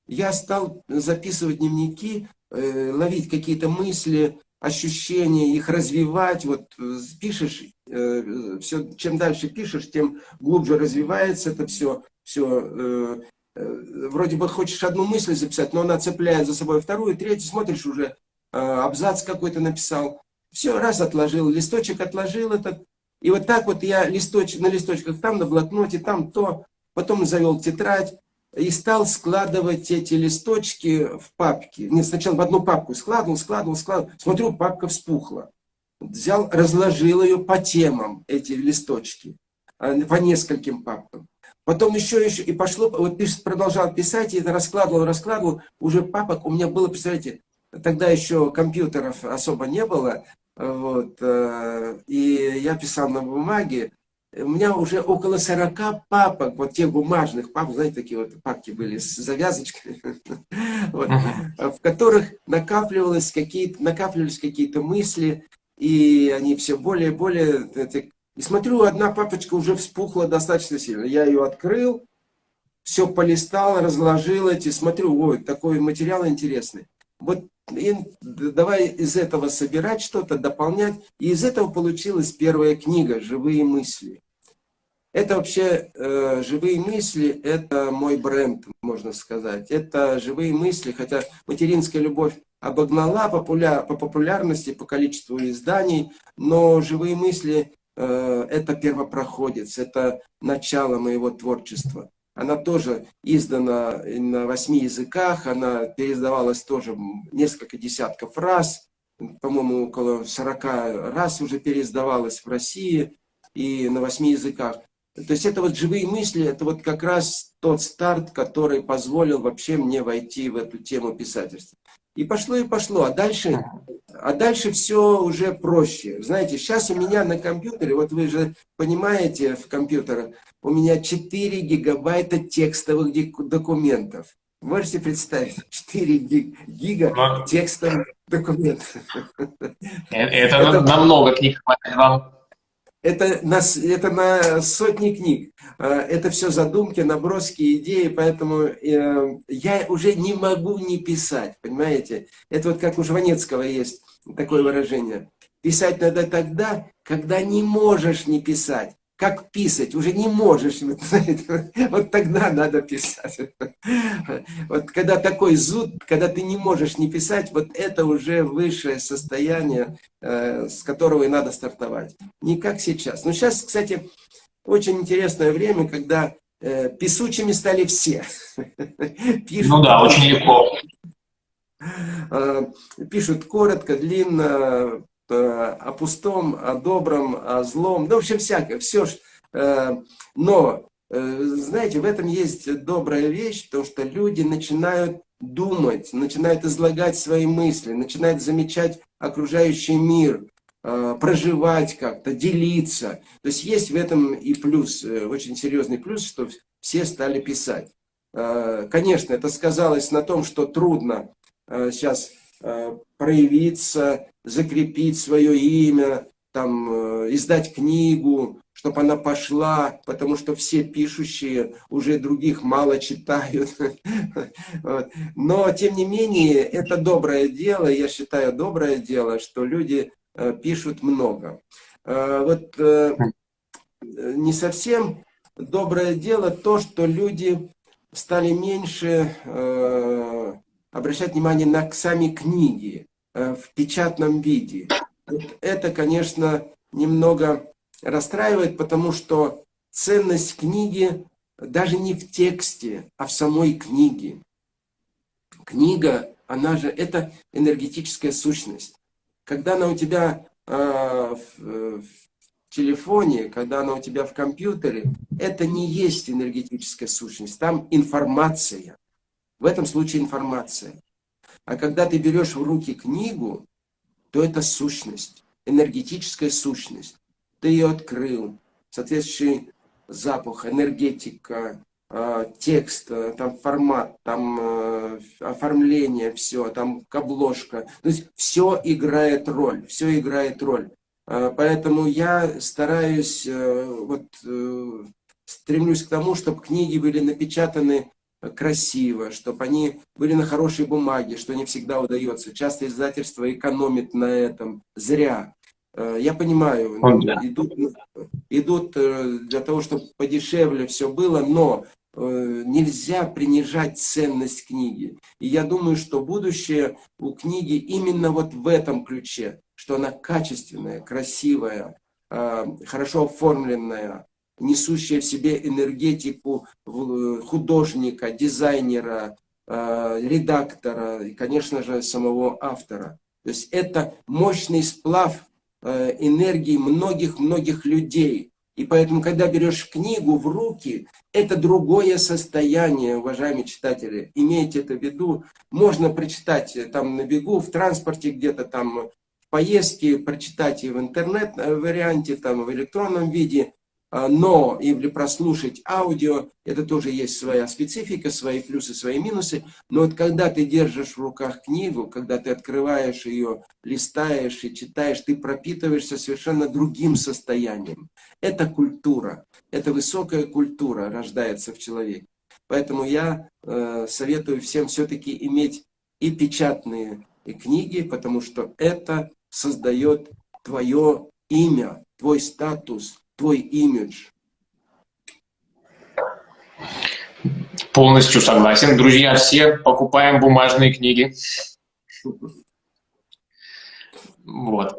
Я стал записывать дневники, э, ловить какие-то мысли, ощущения, их развивать. Вот э, пишешь, э, все, чем дальше пишешь, тем глубже развивается это все, все Э, вроде бы хочешь одну мысль записать, но она цепляет за собой вторую, третью, смотришь уже, э, абзац какой-то написал. Все, раз отложил, листочек отложил этот. И вот так вот я листоч, на листочках там, на блокноте, там то, потом завел тетрадь и стал складывать эти листочки в папки. Нет, сначала в одну папку складывал, складывал, складывал. Смотрю, папка вспухла. Взял, разложил ее по темам, эти листочки, э, по нескольким папкам. Потом еще, еще, и пошло, вот продолжал писать, и это раскладывал, раскладывал. Уже папок у меня было, представляете, тогда еще компьютеров особо не было, вот, э, и я писал на бумаге. У меня уже около 40 папок, вот тех бумажных папок, знаете, такие вот папки были с завязочками, [laughs] в которых накапливались какие-то мысли, и они все более и более и смотрю, одна папочка уже вспухла достаточно сильно. Я ее открыл, все полистал, разложил эти, смотрю, ой, такой материал интересный. Вот и давай из этого собирать что-то, дополнять. И из этого получилась первая книга «Живые мысли». Это вообще э, «Живые мысли» – это мой бренд, можно сказать. Это «Живые мысли», хотя материнская любовь обогнала популя по популярности, по количеству изданий, но «Живые мысли» Э, это первопроходец, это начало моего творчества. Она тоже издана на восьми языках, она переиздавалась тоже несколько десятков раз, по-моему, около 40 раз уже переиздавалась в России и на восьми языках. То есть это вот живые мысли, это вот как раз тот старт, который позволил вообще мне войти в эту тему писательства. И пошло, и пошло. А дальше, а дальше все уже проще. Знаете, сейчас у меня на компьютере, вот вы же понимаете в компьютере, у меня 4 гигабайта текстовых документов. Можете представить, [laughs] 4 гига ну, текстовых документов. Это, это намного книг хватит вам. Это на, это на сотни книг. А, это все задумки, наброски, идеи, поэтому э, я уже не могу не писать, понимаете? Это вот как у Жванецкого есть такое выражение. Писать надо тогда, когда не можешь не писать как писать, уже не можешь. Вот тогда надо писать. Вот когда такой зуд, когда ты не можешь не писать, вот это уже высшее состояние, э, с которого и надо стартовать. Не как сейчас. Но сейчас, кстати, очень интересное время, когда э, писучими стали все. [laughs] Пишут, ну да, очень легко. Э, пишут коротко, длинно, о пустом, о добром, о злом, ну, в общем, всякое, все. Э, но, э, знаете, в этом есть добрая вещь, то, что люди начинают думать, начинают излагать свои мысли, начинают замечать окружающий мир, проживать как-то, делиться. То есть есть в этом и плюс, очень серьезный плюс, что все стали писать. Конечно, это сказалось на том, что трудно сейчас проявиться, закрепить свое имя, там, э, издать книгу, чтобы она пошла, потому что все пишущие уже других мало читают. [laughs] Но, тем не менее, это доброе дело, я считаю, доброе дело, что люди э, пишут много. Э, вот не совсем доброе дело то, что люди стали меньше обращать внимание на сами книги. Э, в печатном виде. Это, конечно, немного расстраивает, потому что ценность книги даже не в тексте, а в самой книге. Книга, она же, это энергетическая сущность. Когда она у тебя э, в, в телефоне, когда она у тебя в компьютере, это не есть энергетическая сущность, там информация. В этом случае информация. А когда ты берешь в руки книгу, то это сущность, энергетическая сущность. Ты ее открыл, соответствующий запах, энергетика, а, текст, а, там формат, там а, оформление, все, там обложка. То есть все играет роль, все играет роль. Поэтому я стараюсь, э, вот, э, стремлюсь к тому, чтобы книги были напечатаны красиво, чтобы они были на хорошей бумаге, что не всегда удается. Часто издательство экономит на этом. Зря. Э, я понимаю, идут, идут э, для того, чтобы подешевле все было, но э, нельзя принижать ценность книги. И я думаю, что будущее у книги именно вот в этом ключе, что она качественная, красивая, хорошо оформленная, несущая в себе энергетику э, художника, дизайнера, э, редактора и, конечно же, самого автора. То есть это мощный сплав э, энергии многих-многих людей. И поэтому, когда берешь книгу в руки, это другое состояние, уважаемые читатели. Имейте это в виду. Можно прочитать там на бегу, в транспорте где-то там, в поездке, прочитать и в интернет-варианте, там в электронном виде. А, но или прослушать аудио, это тоже есть своя специфика, свои плюсы, свои минусы. Но вот когда ты держишь в руках книгу, когда ты открываешь ее, листаешь и читаешь, ты пропитываешься совершенно другим состоянием. Это культура, это высокая культура рождается в человеке. Поэтому я э, советую всем все-таки иметь и печатные и книги, потому что это создает твое имя, твой статус, твой имидж. Полностью согласен. Друзья, все покупаем бумажные книги. Вот.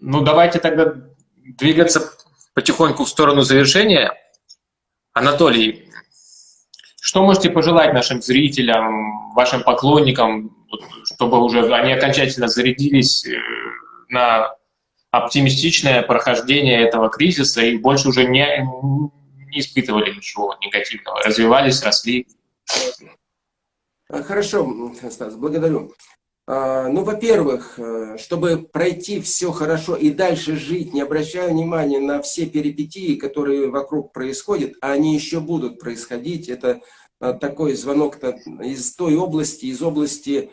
Ну, давайте тогда двигаться потихоньку в сторону завершения. Анатолий, что можете пожелать нашим зрителям, вашим поклонникам, чтобы уже они окончательно зарядились э, на оптимистичное прохождение этого кризиса и больше уже не, не испытывали ничего негативного, развивались, росли. А, хорошо, Стас, благодарю. А, ну, во-первых, э, чтобы пройти все хорошо и дальше жить, не обращая внимания на все перипетии, которые вокруг происходят, а они еще будут происходить, это а, такой звонок из той области, из области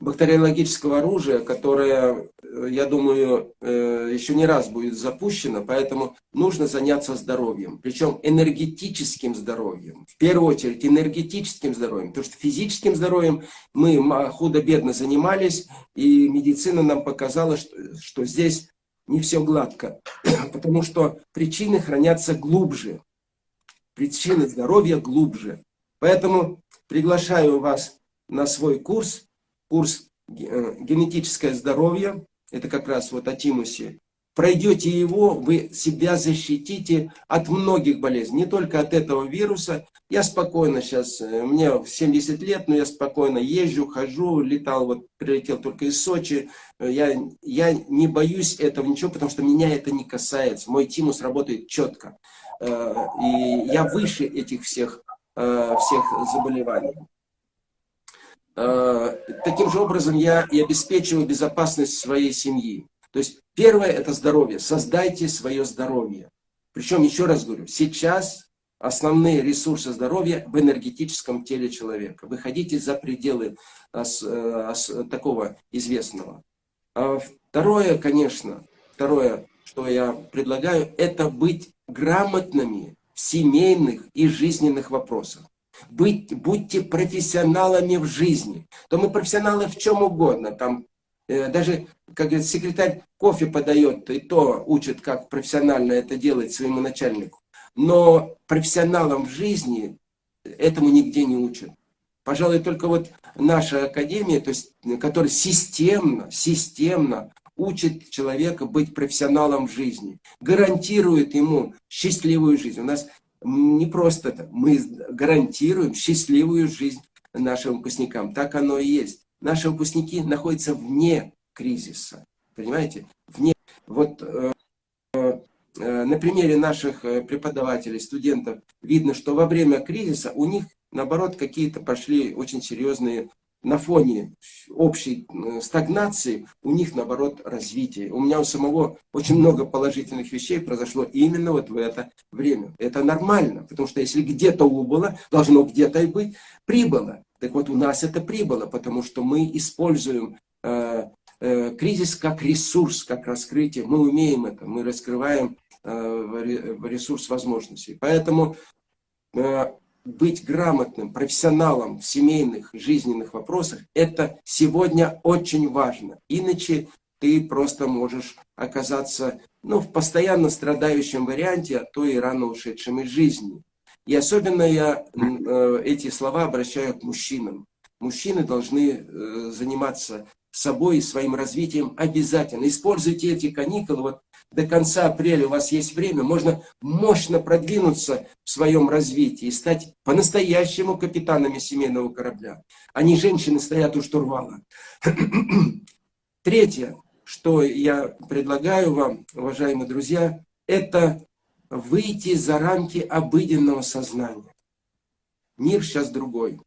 бактериологического оружия, которое, э, я думаю, э, еще не раз будет запущено, поэтому нужно заняться здоровьем, причем энергетическим здоровьем. В первую очередь энергетическим здоровьем, потому что физическим здоровьем мы худо-бедно занимались, и медицина нам показала, что, что здесь не все гладко, [clears throat] потому что причины хранятся глубже. Причины здоровья глубже. Поэтому приглашаю вас на свой курс, курс э, «Генетическое здоровье», это как раз вот о тимусе. Пройдете его, вы себя защитите от многих болезней, не только от этого вируса. Я спокойно сейчас, э, мне 70 лет, но я спокойно езжу, хожу, летал, вот прилетел только из Сочи. Я, я не боюсь этого ничего, потому что меня это не касается. Мой тимус работает четко. Э, и я выше этих всех, всех заболеваний. Э, таким же образом я и обеспечиваю безопасность своей семьи. То есть первое это здоровье. Создайте свое здоровье. Причем, еще раз говорю, сейчас основные ресурсы здоровья в энергетическом теле человека. Выходите за пределы ос, ос, такого известного. А второе, конечно, второе, что я предлагаю, это быть грамотными в семейных и жизненных вопросах. Быть, будьте профессионалами в жизни. То мы профессионалы в чем угодно. Там, э, даже, как говорит, секретарь кофе подает, и то учит, как профессионально это делать своему начальнику. Но профессионалам в жизни этому нигде не учат. Пожалуй, только вот наша академия, то есть, которая системно, системно учит человека быть профессионалом в жизни, гарантирует ему счастливую жизнь. У нас не просто это, мы гарантируем счастливую жизнь нашим выпускникам. Так оно и есть. Наши выпускники находятся вне кризиса. Понимаете? Вне. Вот э, э, на примере наших э, преподавателей, студентов, видно, что во время кризиса у них, наоборот, какие-то пошли очень серьезные на фоне общей э, стагнации у них, наоборот, развитие. У меня у самого очень много положительных вещей произошло именно вот в это время. Это нормально, потому что если где-то убыло, должно где-то и быть прибыло. Так вот, у нас это прибыло, потому что мы используем э, э, кризис как ресурс, как раскрытие. Мы умеем это, мы раскрываем э, ресурс возможностей. Поэтому э, быть грамотным профессионалом в семейных, жизненных вопросах, это сегодня очень важно. Иначе ты просто можешь оказаться ну, в постоянно страдающем варианте, а то и рано ушедшем из жизни. И особенно я э, эти слова обращаю к мужчинам. Мужчины должны э, заниматься собой и своим развитием обязательно. Используйте эти каникулы. Вот до конца апреля у вас есть время, можно мощно продвинуться в своем развитии и стать по-настоящему капитанами семейного корабля. Они, женщины, стоят у штурвала. [clears throat] Третье, что я предлагаю вам, уважаемые друзья, это выйти за рамки обыденного сознания. Мир сейчас другой.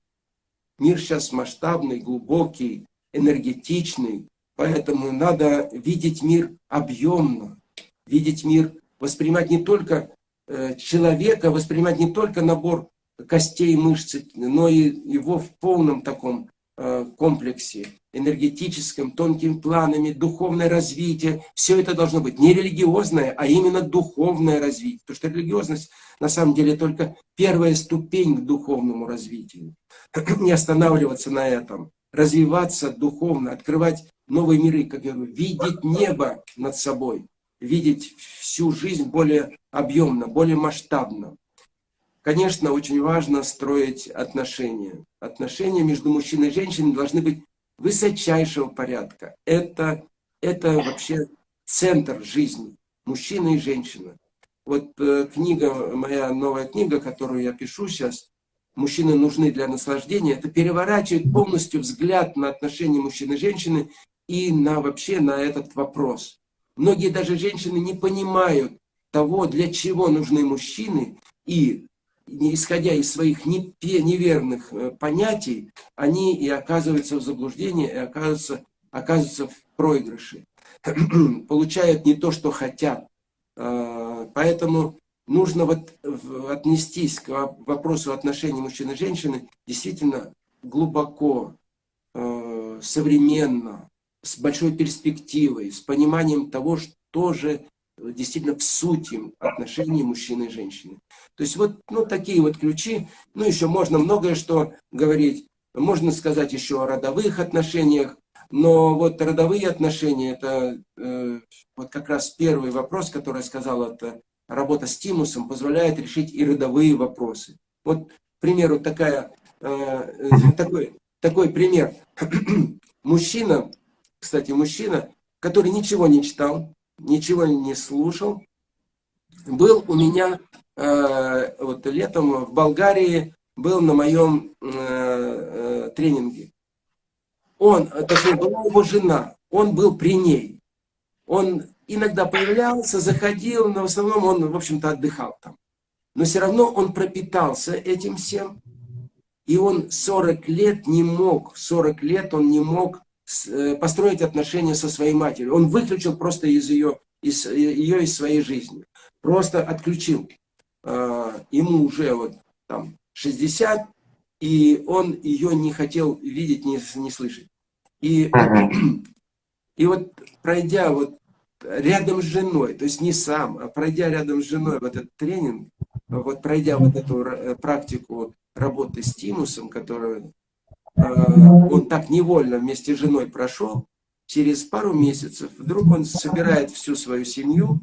Мир сейчас масштабный, глубокий, энергетичный. Поэтому надо видеть мир объемно, видеть мир, воспринимать не только э, человека, воспринимать не только набор костей мышц, но и его в полном таком э, комплексе, энергетическом, тонкими планами, духовное развитие. Все это должно быть не религиозное, а именно духовное развитие. Потому что религиозность на самом деле только первая ступень к духовному развитию. [clears throat] Не останавливаться на этом. Развиваться духовно, открывать новые миры, как я говорю, видеть небо над собой видеть всю жизнь более объемно, более масштабно. Конечно, очень важно строить отношения. Отношения между мужчиной и женщиной должны быть высочайшего порядка. Это, это вообще центр жизни. Мужчина и женщина. Вот э, книга, моя новая книга, которую я пишу сейчас, «Мужчины нужны для наслаждения», это переворачивает полностью взгляд на отношения мужчины и женщины и на вообще на этот вопрос. Многие даже женщины не понимают того, для чего нужны мужчины, и исходя из своих неверных э, понятий, они и оказываются в заблуждении, и оказываются, оказываются в проигрыше. [clears throat] Получают не то, что хотят. А, поэтому нужно вот отнестись к вопросу отношений мужчины и женщины действительно глубоко, э, современно, с большой перспективой, с пониманием того, что же действительно в сути отношений мужчины и женщины. То есть вот ну, такие вот ключи. Ну, еще можно многое что говорить. Можно сказать еще о родовых отношениях. Но вот родовые отношения, это э, вот как раз первый вопрос, который я сказал, это работа с тимусом позволяет решить и родовые вопросы. Вот, к примеру, такая, э, э такой, такой пример. [clears throat] мужчина, кстати, мужчина, который ничего не читал, ничего не слушал. Был у меня э, вот летом в Болгарии, был на моем э, э, тренинге. Он, точнее, была его жена, он был при ней. Он иногда появлялся, заходил, но в основном он, в общем-то, отдыхал там. Но все равно он пропитался этим всем. И он 40 лет не мог, 40 лет он не мог построить отношения со своей матерью. Он выключил просто из ее, из, ее из своей жизни. Просто отключил. А, ему уже вот там 60, и он ее не хотел видеть, не, не слышать. И, [clears throat] и вот пройдя вот рядом с женой, то есть не сам, а пройдя рядом с женой вот этот тренинг, вот пройдя вот эту э, практику работы с тимусом, которую Э, он так невольно вместе с женой прошел, через пару месяцев вдруг он собирает всю свою семью,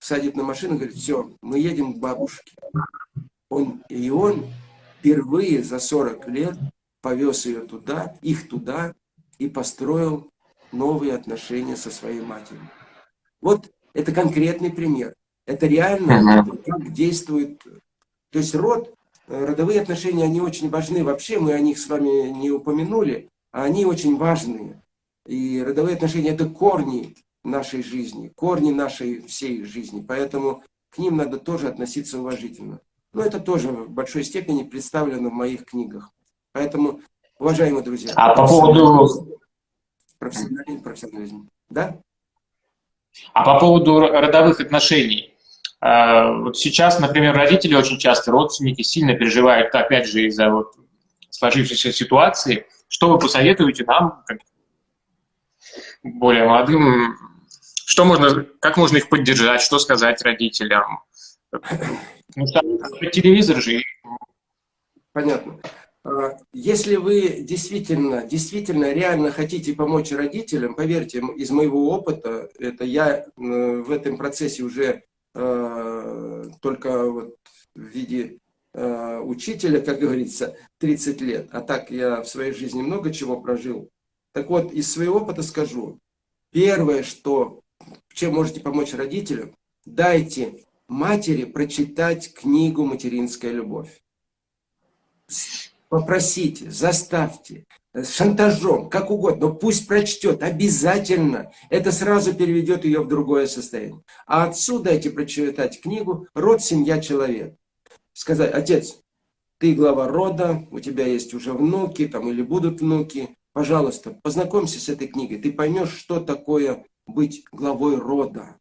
садит на машину и говорит, все, мы едем к бабушке. Он, и он впервые за 40 лет повез ее туда, их туда, и построил новые отношения со своей матерью. Вот это конкретный пример. Это реально, как действует. То есть род Э, родовые отношения, они очень важны. Вообще мы о них с вами не упомянули, а они очень важные. И родовые отношения – это корни нашей жизни, корни нашей всей жизни. Поэтому к ним надо тоже относиться уважительно. Но это тоже в большой степени представлено в моих книгах. Поэтому, уважаемые друзья, а по поводу профессионализм, профессионализм, да? А по поводу родовых отношений, вот сейчас, например, родители очень часто, родственники сильно переживают, опять же, из-за вот сложившейся ситуации. Что вы посоветуете нам, как более молодым, что можно, как можно их поддержать, что сказать родителям? Ну, телевизор же. Понятно. А, если вы действительно, действительно реально хотите помочь родителям, поверьте, из моего опыта, это я в этом процессе уже Э, только вот в виде э, учителя, как говорится, 30 лет. А так я в своей жизни много чего прожил. Так вот, из своего опыта скажу. Первое, что, чем можете помочь родителям, дайте матери прочитать книгу «Материнская любовь». Попросите, заставьте, шантажом, как угодно, но пусть прочтет, обязательно. Это сразу переведет ее в другое состояние. А отсюда дайте прочитать книгу «Род, семья, человек». Сказать, отец, ты глава рода, у тебя есть уже внуки там или будут внуки, пожалуйста, познакомься с этой книгой, ты поймешь, что такое быть главой рода.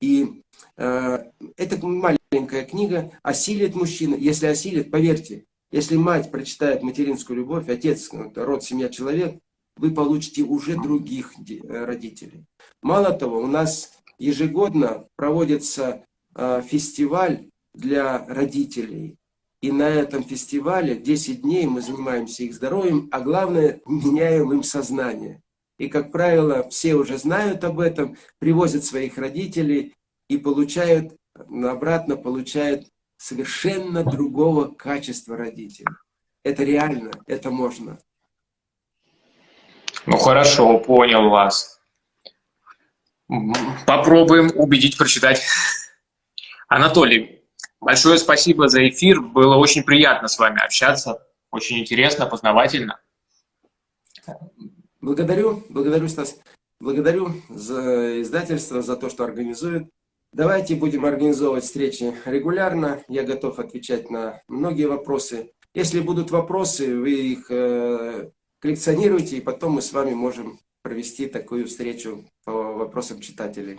И э, эта маленькая книга осилит мужчину. Если осилит, поверьте, если мать прочитает материнскую любовь, отец, ну, род, семья, человек, вы получите уже других э, родителей. Мало того, у нас ежегодно проводится э, фестиваль для родителей. И на этом фестивале 10 дней мы занимаемся их здоровьем, а главное, меняем им сознание. И, как правило, все уже знают об этом, привозят своих родителей и получают, обратно получают совершенно другого качества родителей. Это реально, это можно. Ну хорошо, понял вас. Попробуем убедить прочитать. Анатолий, большое спасибо за эфир. Было очень приятно с вами общаться. Очень интересно, познавательно. Благодарю, благодарю, Стас. Благодарю за издательство, за то, что организует. Давайте будем организовывать встречи регулярно. Я готов отвечать на многие вопросы. Если будут вопросы, вы их э, коллекционируете, и потом мы с вами можем провести такую встречу по вопросам читателей.